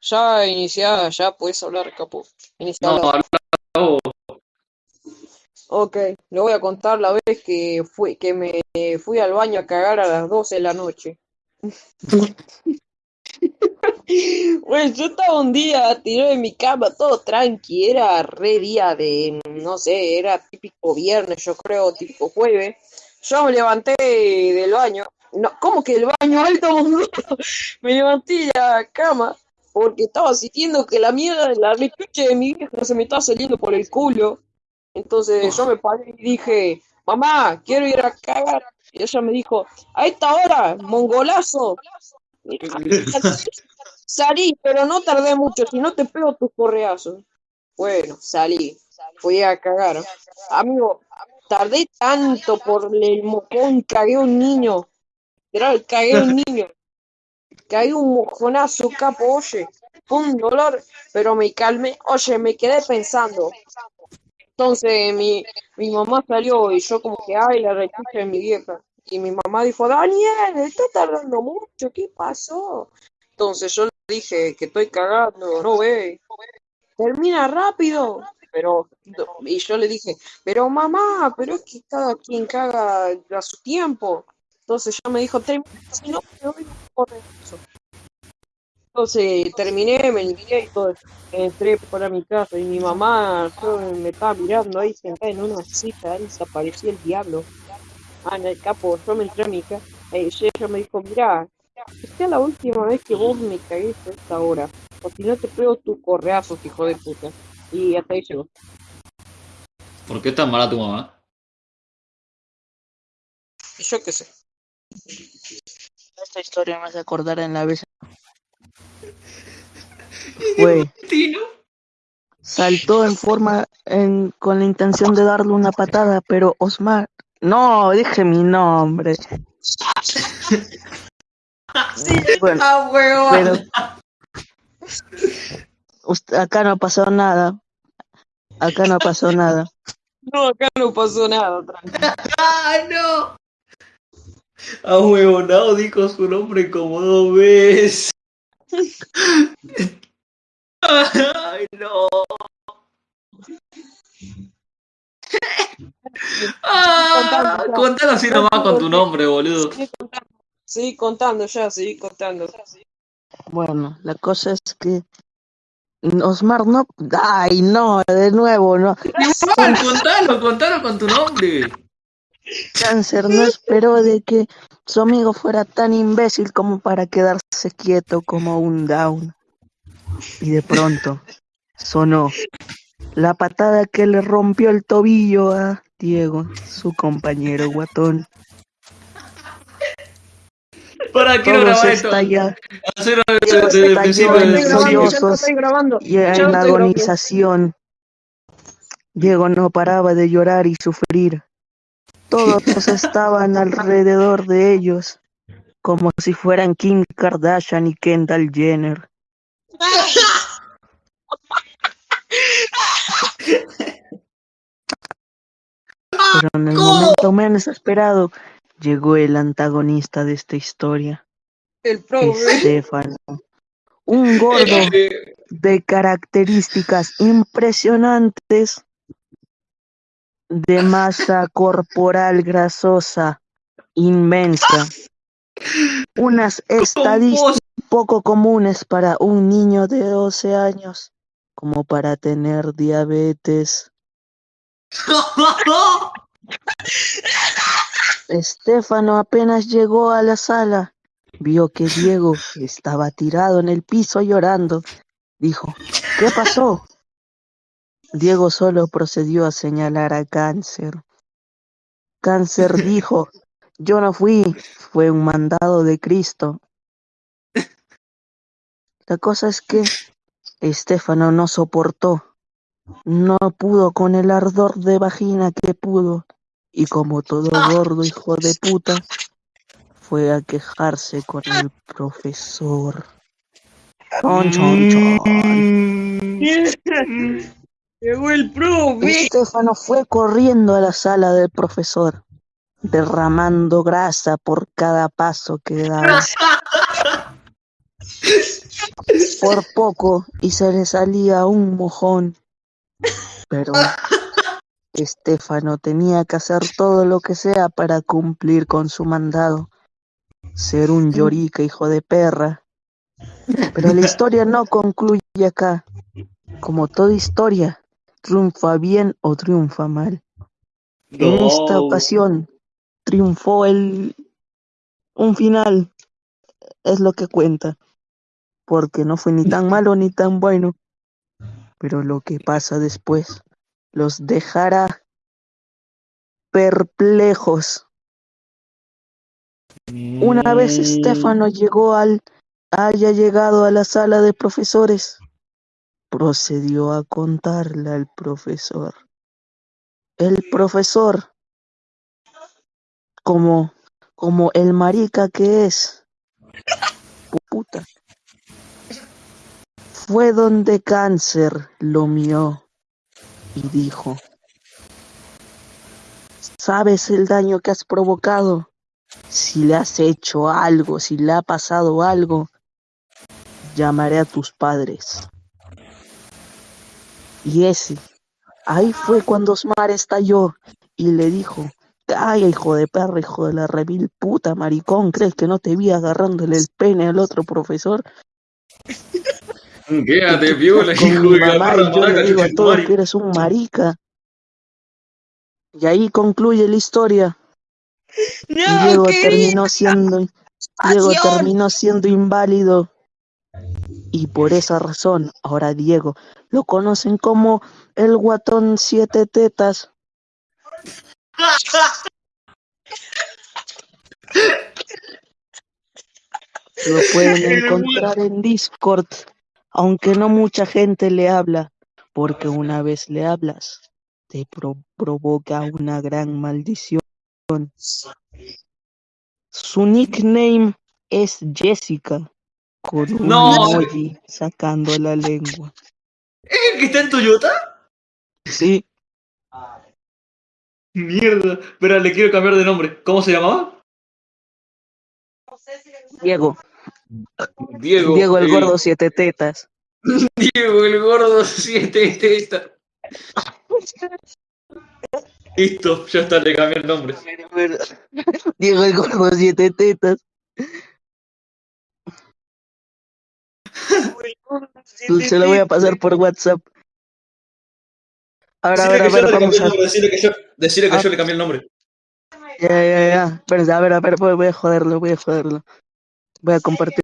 Ya iniciada, ya puedes hablar, capo. Inicia No, habla vos. Ok, le voy a contar la vez que fui, que me fui al baño a cagar a las 12 de la noche. Bueno, yo estaba un día tirado en mi cama, todo tranqui, era re día de, no sé, era típico viernes, yo creo, típico jueves. Yo me levanté del baño, no, ¿cómo que del baño alto? Me levanté de la cama porque estaba sintiendo que la mierda de la rechuche de mi vieja se me estaba saliendo por el culo. Entonces yo me paré y dije, mamá, quiero ir a cagar. Y ella me dijo, a esta hora, mongolazo. Salí, pero no tardé mucho, si no te pego tus correazos. Bueno, salí, fui a cagar. Amigo, tardé tanto por el mocón, cagué un niño. Era, cagué un niño. Cagué un mojonazo, capo, oye. Un dolor, pero me calmé. Oye, me quedé pensando. Entonces mi, mi mamá salió y yo como que, ay, la rechucha de mi vieja. Y mi mamá dijo, Daniel, está tardando mucho, ¿qué pasó? Entonces yo le dije que estoy cagando, no ve, termina rápido. Pero, y yo le dije, pero mamá, pero es que cada quien caga a su tiempo. Entonces ella me dijo, si no, me voy eso. Entonces terminé, me limpié y todo. Entré para mi casa y mi mamá yo, me estaba mirando ahí sentada en una silla, ahí desapareció el diablo. Ah, en el capo, yo me entré a mi casa. Eh, y ella me dijo, mira, esta es la última vez que vos me cagués a esta hora. O si no te pego tu correazo, hijo de puta. Y hasta ahí llegó. ¿Por qué es tan mala tu mamá? Yo qué sé. Esta historia me hace acordar en la vez. Tino. saltó en forma, en, con la intención de darle una patada, pero Osmar, no, dije mi nombre. Bueno, Ah, pero acá no pasó nada. Acá no pasó nada. No, acá no pasó nada, tranquilo. ¡Ay, no! A huevonado dijo su nombre como dos veces. ¡Ay, no! Ah, contalo así nomás con tu nombre, boludo. Sigue contando, ya, seguí contando. Bueno, la cosa es que Osmar no. Ay, no, de nuevo, no. Igual, contalo, contalo con tu nombre. Cáncer no esperó de que su amigo fuera tan imbécil como para quedarse quieto como un down. Y de pronto sonó la patada que le rompió el tobillo a Diego, su compañero guatón. Para, quiero Todos grabar esto. grabando, ya lo sollozos estoy grabando. y en agonización. Diego no paraba de llorar y sufrir. Todos estaban alrededor de ellos, como si fueran Kim Kardashian y Kendall Jenner. Pero en el momento menos esperado llegó el antagonista de esta historia, El. Estefano. Un gordo de características impresionantes, de masa corporal grasosa inmensa, unas estadísticas poco comunes para un niño de 12 años, como para tener diabetes. Estefano apenas llegó a la sala, vio que Diego estaba tirado en el piso llorando. Dijo, ¿qué pasó? Diego solo procedió a señalar a Cáncer. Cáncer dijo, yo no fui, fue un mandado de Cristo. La cosa es que Estefano no soportó, no pudo con el ardor de vagina que pudo, y como todo gordo hijo de puta, fue a quejarse con el profesor. Chon, chon, chon. Llegó el pro, güey. Estefano fue corriendo a la sala del profesor, derramando grasa por cada paso que daba. por poco y se le salía un mojón. Pero Estefano tenía que hacer todo lo que sea para cumplir con su mandado. Ser un llorica, hijo de perra. Pero la historia no concluye acá. Como toda historia, triunfa bien o triunfa mal. En esta ocasión triunfó el un final, es lo que cuenta, porque no fue ni tan malo ni tan bueno, pero lo que pasa después los dejará perplejos. Una vez Estefano llegó al haya llegado a la sala de profesores, procedió a contarle al profesor. El profesor, como, como el marica que es, puta, fue donde Cáncer lo miró y dijo, ¿sabes el daño que has provocado? Si le has hecho algo, si le ha pasado algo, llamaré a tus padres. Y ese, ahí fue cuando Osmar estalló y le dijo, ay, hijo de perra, hijo de la revil puta, maricón, ¿crees que no te vi agarrándole el pene al otro profesor? Quédate, piola, Con hijo de mamá y yo maraca, le digo a chucha, todos madre. que eres un marica. Y ahí concluye la historia. No, Diego terminó siendo Diego terminó siendo inválido y por esa razón ahora Diego lo conocen como el guatón siete tetas. Lo pueden encontrar en Discord, aunque no mucha gente le habla, porque una vez le hablas te pro- provoca una gran maldición. Su nickname es Jessica, con un No. emoji sacando la lengua. ¿Es el que está en Toyota? Sí, Mierda. Espera, le quiero cambiar de nombre. ¿Cómo se llamaba? Diego, Diego. Diego el gordo siete tetas. Diego el gordo siete tetas. Listo, ya está, le cambié el nombre. Diego el gordo siete tetas. Se lo voy a pasar por WhatsApp. Ahora, a ver, Decirle a que yo ver, le cambié vamos el a. nombre, decirle que yo, decirle que Ah. yo le cambié el nombre. Ya, ya, ya. Pero, a ver, a ver, voy voy a joderlo, voy a joderlo. Voy a compartir